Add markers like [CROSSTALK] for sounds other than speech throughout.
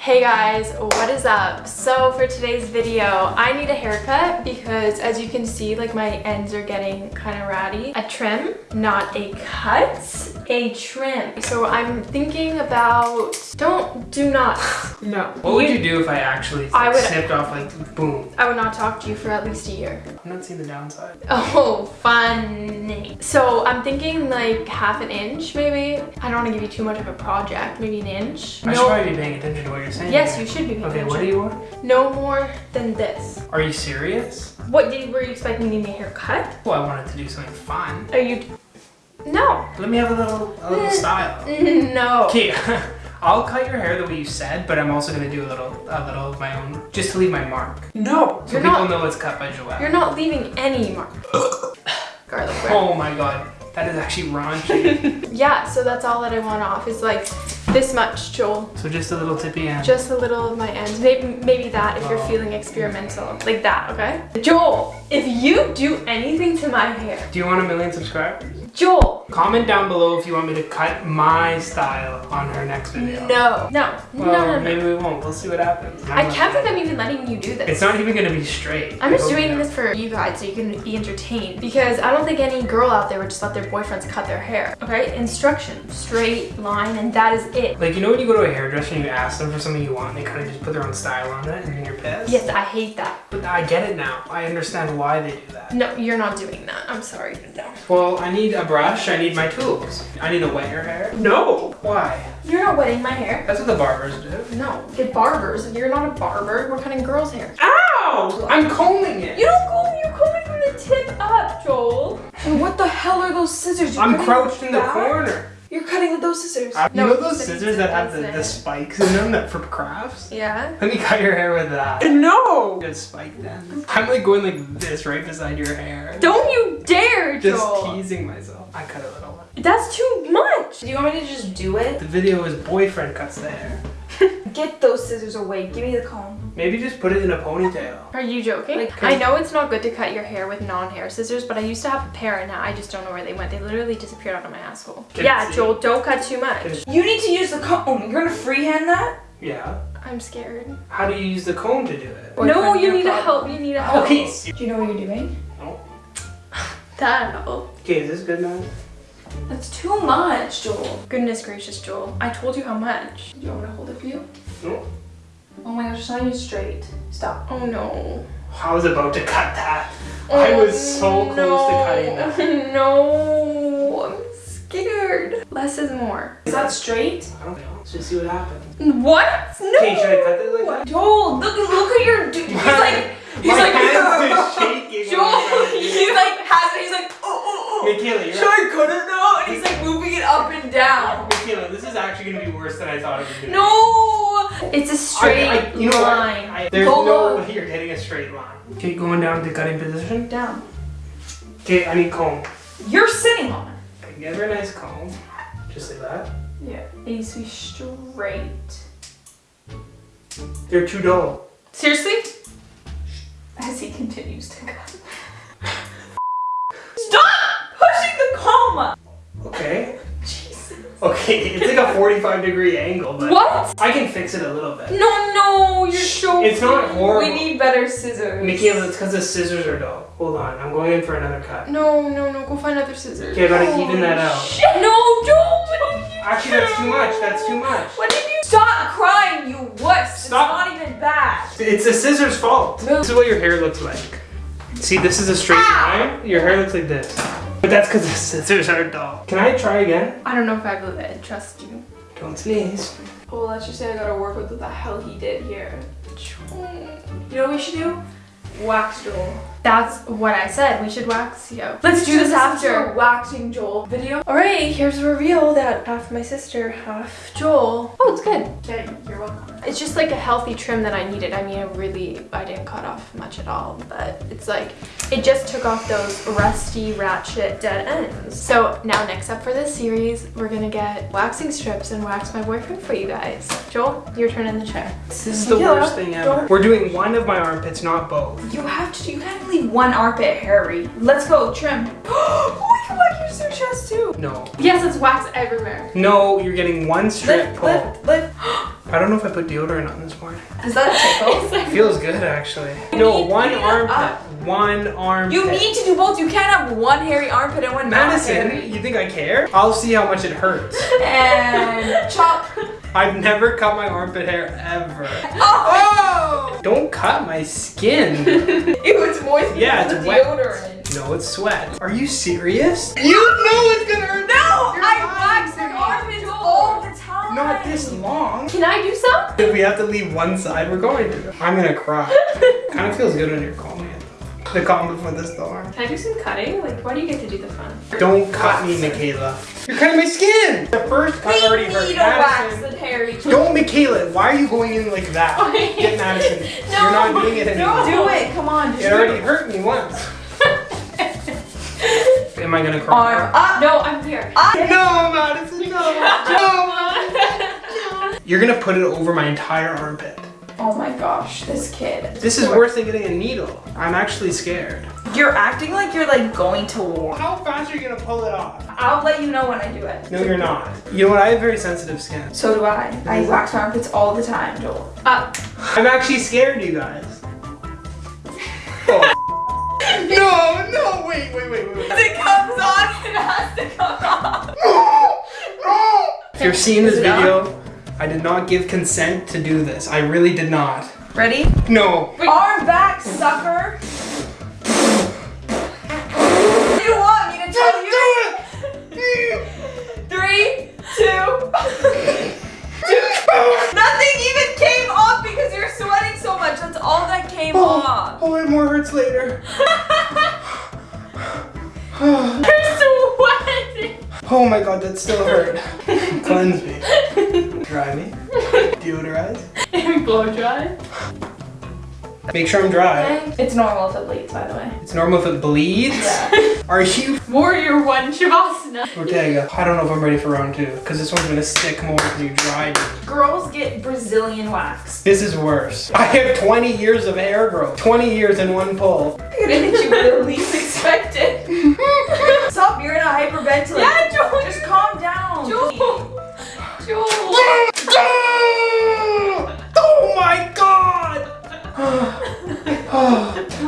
Hey guys, what is up? So for today's video, I need a haircut because as you can see, like my ends are getting kind of ratty. A trim, not a cut, a trim. So I'm thinking about, don't, do not, [LAUGHS] no. What would you do if I actually I would- snipped off like boom? I would not talk to you for at least a year. I'm not seeing the downside. [LAUGHS] Oh, funny. So I'm thinking like half an inch maybe. I don't want to give you too much of a project, maybe an inch. I should probably be paying attention to what you're saying. Yes, you should be paying Okay, attention. what do you want? No more than this. Are you serious? What did were you expecting me to make a haircut? Well, I wanted to do something fun. Are you? No. Let me have a little, a little eh, style. Eh, no. Okay, [LAUGHS] I'll cut your hair the way you said, but I'm also gonna do a little, a little of my own, just to leave my mark. No. So You're people not. know it's cut by Joelle. You're not leaving any mark. [LAUGHS] Garlic bread. Oh my god, that is actually raunchy. [LAUGHS] Yeah. So that's all that I want off is like this much, Joel. so just a little tippy end. Just a little of my ends. Maybe maybe that if you're Oh. feeling experimental, like that. Okay. Joel, if you do anything to my hair, do you want a million subscribers? Joel. Comment down below if you want me to cut my style on her next video. No. No. Well, no. No. No. maybe we won't. We'll see what happens. I can't believe I'm even letting you do this. It's not even gonna be straight. I'm just doing this for you guys so you can be entertained because I don't think any girl out there would just let their boyfriends cut their hair. Okay? Instruction, straight line, and that is it. Like, you know when you go to a hairdresser and you ask them for something you want and they kind of just put their own style on it and then you're pissed? Yes, I hate that. But I get it now. I understand why they do that. No, you're not doing that. I'm sorry. No. Well, I need a brush. I need my tools. I need to wet your hair. No! Why? You're not wetting my hair. That's what the barbers do. No, get barbers. You're not a barber. We're cutting girls' hair. Ow! I'm combing it. You don't comb. You're combing from the tip up, Joel. And what the hell are those scissors? You're I'm crouched in the back? corner. You're cutting with those scissors. You No, know those said scissors that have the, the spikes in them that for crafts? Yeah. Let me cut your hair with that. No! Good spike then. I'm like going like this right beside your hair. Don't you dare, Just teasing myself. I cut a little one. That's too much. Do you want me to just do it? The video is boyfriend cuts the hair. [LAUGHS] Get those scissors away. Give me the comb. Maybe just put it in a ponytail. Are you joking? Like- I know it's not good to cut your hair with non-hair scissors, but I used to have a pair and now I just don't know where they went. They literally disappeared out of my asshole. Can yeah, see. Joel, don't cut too much. You need to use the comb. You're gonna freehand that? Yeah. I'm scared. How do you use the comb to do it? no, you your need to problem. help. You need to help. Okay. s- Do you know what you're doing? No. That help. Okay, is this good now? That's too much, Joel. Goodness gracious, Joel. I told you how much. Do you want me to hold it for you? No. Oh my gosh, it's not even straight. Stop. Oh no. I was about to cut that. Oh, I was so close to cutting that. that. [LAUGHS] No, I'm scared. Less is more. Is that straight? I don't know. Let's just see what happens. What? No. Okay, should I cut this like that? Joel, look, look at your dude. He's like, he's My like, hands just [LAUGHS] shaking. Joel, when I'm trying to do he's like, has it. He's like, oh, oh, oh. Michaela, you're Should I cut it now? And he's like moving it up and down. Michaela, this is actually gonna be worse than I thought it was gonna be. No. It's a straight I, I, you know line. I, there's Go no look. way you're getting a straight line. Okay, going down to cutting position. Down. Okay, I need comb. You're sitting on it. Okay, give her a nice comb. Just like that. Yeah, it needs to be straight. They're too dull. Seriously? As he continues to cut. [LAUGHS] Stop pushing the comb! Okay. Jesus. Okay, it's like a 45 degree angle, but What? I can fix it a little bit. No, no, you're so. It's not horrible. We need better scissors. Michaela, it's because the scissors are dull. Hold on, I'm going in for another cut. No, no, no. Go find other scissors. Okay, I gotta even that out. Shit. No, don't. Actually, that's too much. That's too much. What did you? Stop crying, you wuss! Stop. Bad. It's the scissors' fault. Move. This is what your hair looks like. See, this is a straight Ow. line. Your hair looks like this. But that's because the scissors are dull. Can I try again? I don't know if I believe it. Trust you. Don't sneeze. Well, let's just say I gotta work with what the hell he did here. You know what we should do? Wax Joel. That's what I said. We should wax you. Let's do this This is after. a waxing Joel video. All right. Here's a reveal that half my sister, half Joel. Oh, it's good. Okay, you're welcome. It's just like a healthy trim that I needed. I mean, I really, I didn't cut off much at all, but it's like, it just took off those rusty, ratchet, dead ends. So now next up for this series, we're gonna get waxing strips and wax my boyfriend for you guys. Joel, your turn in the chair. This is the Michaela, worst thing ever. don't- We're doing one of my armpits, not both. You have to. You can't leave leave one armpit hairy. Let's go, trim. [GASPS] oh, you wax your chest too. No. Yes, it's wax everywhere. No, you're getting one strip Lift, pull. lift, lift. [GASPS] I don't know if I put deodorant on this morning. Does that tickle? [LAUGHS] Feels good actually. No, one armpit. One armpit. You need to do both. You can't have one hairy armpit and one not Madison, hairy. you think I care? I'll see how much it hurts. [LAUGHS] And chop. I've never cut my armpit hair ever. Oh! Don't cut my skin. [LAUGHS] Ew, it's moist Yeah, it's the wet. deodorant. no, it's sweat. Are you serious? You know it's gonna hurt. No, I lying wax to my armpits all the time. Not this long. Can I do some? If we have to leave one side, we're going to. I'm gonna cry. [LAUGHS] kind of feels good when you're calling it. The calm before the storm. Can I do some cutting? Like, why do you get to do the fun? Don't cut me, Michaela. You're cutting my skin. The first cut We already need hurt. a wax Madison. And hairy. Don't, Michaela. Why are you going in like that? [LAUGHS] Get Madison. No. You're not doing it anymore. Do it. Come on. Just It do already hurt me once. [LAUGHS] Am I gonna cry? Arm up. No, I'm here. No, Madison, no. [LAUGHS] no. You're gonna put it over my entire armpit. Oh my gosh, this kid. This is worse than getting a needle. I'm actually scared. You're acting like you're like going to war. How fast are you gonna pull it off? I'll let you know when I do it. No, you're not. You know what? I have very sensitive skin. So do I. I wax my armpits all the time, Joel. Up. I'm actually scared, you guys. Oh. [LAUGHS] no, no, wait, wait, wait, wait. wait. it comes on, it has to come off. If [LAUGHS] you're seeing this Is on? video, I did not give consent to do this. I really did not. Ready? No. Wait. Arm back, sucker. All that came off. Oh, oh, it more hurts later. [LAUGHS] You're sweating. Oh my god, that still hurt. [LAUGHS] Cleanse me. Dry me. Deodorize. And blow dry. Make sure I'm dry. It's normal if it bleeds, by the way. It's normal if it bleeds. Yeah. Are you [LAUGHS] Warrior one Shavasana. Ortega? I don't know if I'm ready for round two because this one's gonna stick more when you dry me. Girls get Brazilian wax. This is worse. I have 20 years of hair growth. 20 years in one pull. I'm gonna you with the least expected. [LAUGHS] Stop, you're gonna hyperventilate. Yeah, Joel. Just calm down. Joel. Joel.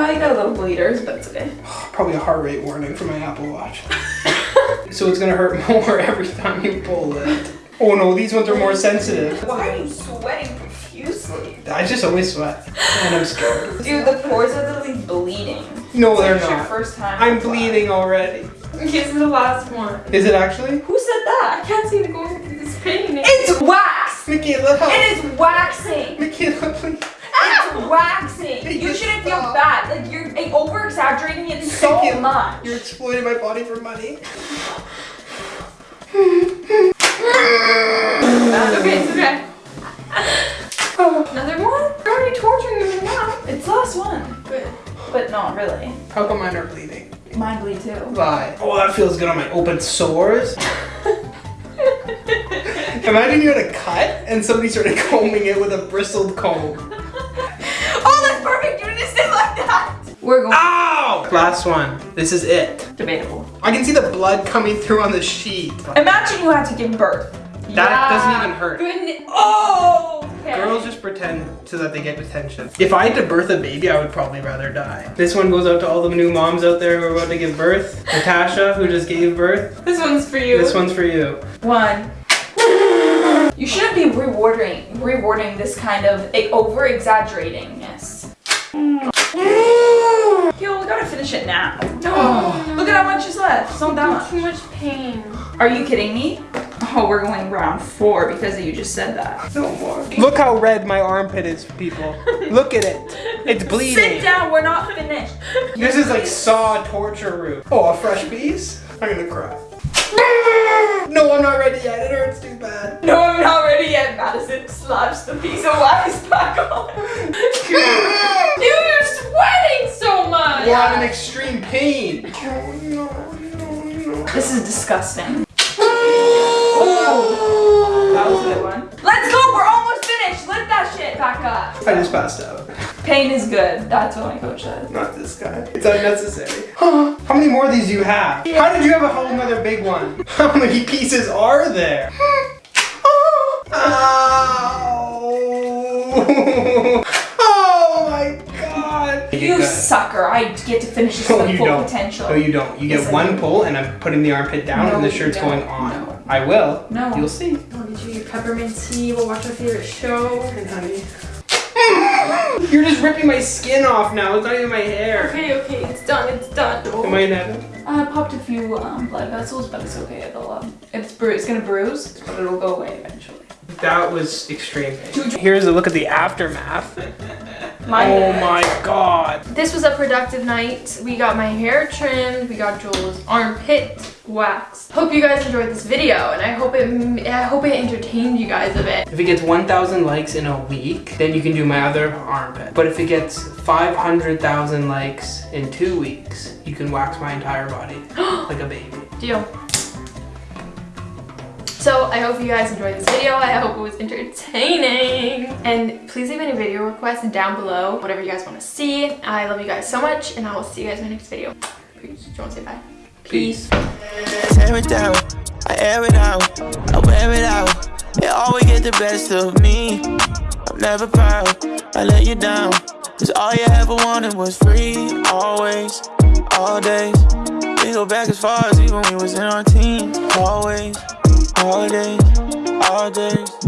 I got a little bleeders, but it's okay. [SIGHS] Probably a heart rate warning for my Apple Watch. [LAUGHS] so it's gonna hurt [LAUGHS] more every time you pull it. Oh no, these ones are more sensitive. Why are you sweating profusely? I just always sweat and I'm scared. Dude, the pores are literally bleeding. No, It's they're like your not. first time. I'm bleeding already. This is the last one. Is it actually? Who said that? I can't see the going through this pain. It's wax! Michaela, help. It is waxing! Michaela, please. It's ah! waxing! Hey, You shouldn't feel bad. Like, you're over exaggerating it so Thank you. much. You're exploiting my body for money. Ah, okay, it's okay. Another one? You're already torturing me now. It's the last one. Good. But not really. How come mine are bleeding? Mine bleed too. Why? Oh, that feels good on my open sores. Imagine you had a cut and somebody started combing it with a bristled comb. We're going. Ow! Last one. This is it. Debatable. I can see the blood coming through on the sheet. Imagine you had to give birth. That doesn't even hurt. Goodness. Oh! Okay. Girls just pretend so that they get attention. If I had to birth a baby, I would probably rather die. This one goes out to all the new moms out there who are about to give birth. Natasha, who just gave birth. This one's for you. This one's for you. One. You shouldn't be rewarding rewarding this kind of over exaggeratingness. Yo, we gotta finish it now. No. Look at how much is left. It's not that much. Too much pain. Are you kidding me? Oh, we're going round four because you just said that. No more. Look how red my armpit is, people. Look at it. It's [LAUGHS] bleeding. Sit down, we're not finished. This is like saw torture room. Oh, a fresh piece? I'm gonna cry. [LAUGHS] No, I'm not ready yet. It hurts too bad. No, I'm not ready yet. Madison slaps the piece of wax back on. [LAUGHS] Dude, you're sweating so much. We're on an extreme pain. Oh no, no, no. This is disgusting. That was a good one. Let's go, we're almost finished. Lift that that shit back up. I just passed out. Pain is good. That's what my coach said. Not this guy. It's unnecessary. [GASPS] How many more of these do you have? How did you have a whole nother big one? [LAUGHS] How many pieces are there? God! You sucker. I get to finish this No, with you full don't. potential. No, you don't. You Yes, get I one do. pull, and I'm putting the armpit down, No, and the shirt's going on. No. I will. No. You'll see. I'll get you your peppermint tea. We'll watch our favorite show. And honey. [LAUGHS] You're just ripping my skin off now. It's not even my hair. Okay, okay, it's done, it's done. Am I in heaven? I popped a few um, blood vessels, but it's okay. It'll um, it's bru- it's gonna bruise, but it'll go away eventually. That was extreme. Here's a look at the aftermath. Mine Oh my god. This was a productive night. We got my hair trimmed. We got Joel's armpit waxed. Hope you guys enjoyed this video, and I hope it I hope it entertained you guys a bit. If it gets 1,000 likes in a week, then you can do my other armpit. But if it gets 500,000 likes in two weeks, you can wax my entire body [GASPS] like a baby. Deal. So I hope you guys enjoyed this video. I hope it was entertaining. And please leave any video requests down below, whatever you guys want to see. I love you guys so much, and I will see you guys in my next video. Peace. Do you want to say bye? Peace. tear it down. I air it out, I wear it out. It always get the best of me. I'm never proud, I let you down. Cause all you ever wanted was free, always, all days. We go back as far as even when we was in our teens. Always, all days, all days.